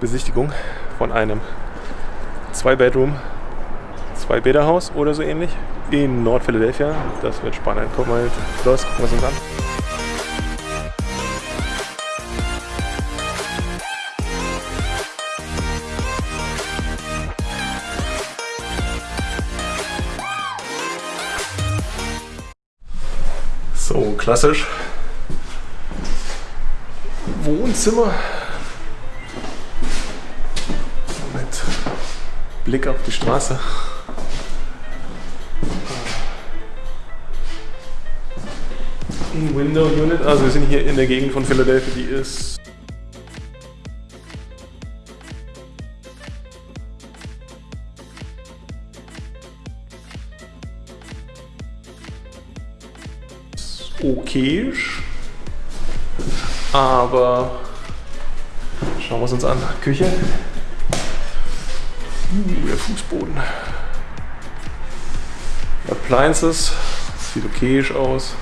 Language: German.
Besichtigung von einem Zwei-Bedroom, Zwei-Bäderhaus oder so ähnlich in Nord-Philadelphia. Das wird spannend. Guck mal los, gucken wir uns an. So, klassisch. Wohnzimmer. Blick auf die Straße. Window Unit. Also wir sind hier in der Gegend von Philadelphia, die ist okayisch. Aber schauen wir es uns an. Küche. Uh, der Fußboden. Appliances. Sieht okayisch aus.